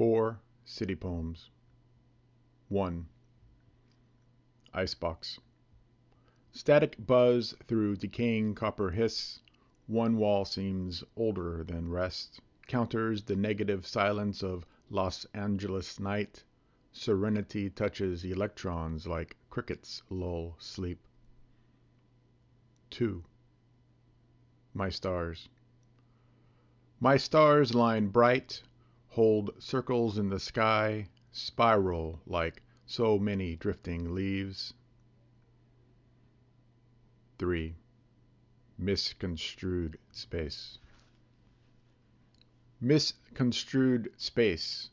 Four city poems. 1. Icebox. Static buzz through decaying copper hiss. One wall seems older than rest. Counters the negative silence of Los Angeles night. Serenity touches electrons like crickets lull sleep. 2. My stars. My stars line bright hold circles in the sky, spiral like so many drifting leaves. 3. Misconstrued space. Misconstrued space.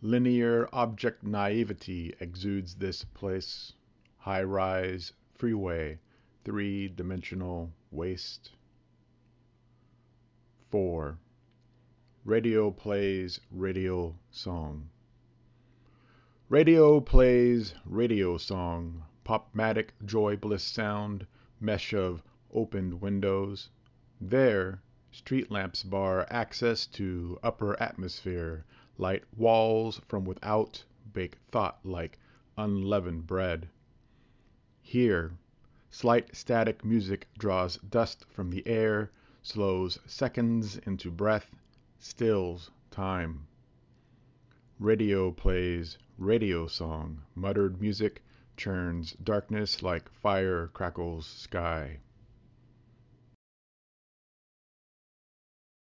Linear object naivety exudes this place. High rise, freeway, three dimensional waste. 4. Radio plays radio song. Radio plays radio song. Popmatic joy bliss sound. Mesh of opened windows. There, street lamps bar access to upper atmosphere. Light walls from without bake thought like unleavened bread. Here, slight static music draws dust from the air, slows seconds into breath stills time. Radio plays radio song, muttered music churns darkness like fire crackles sky.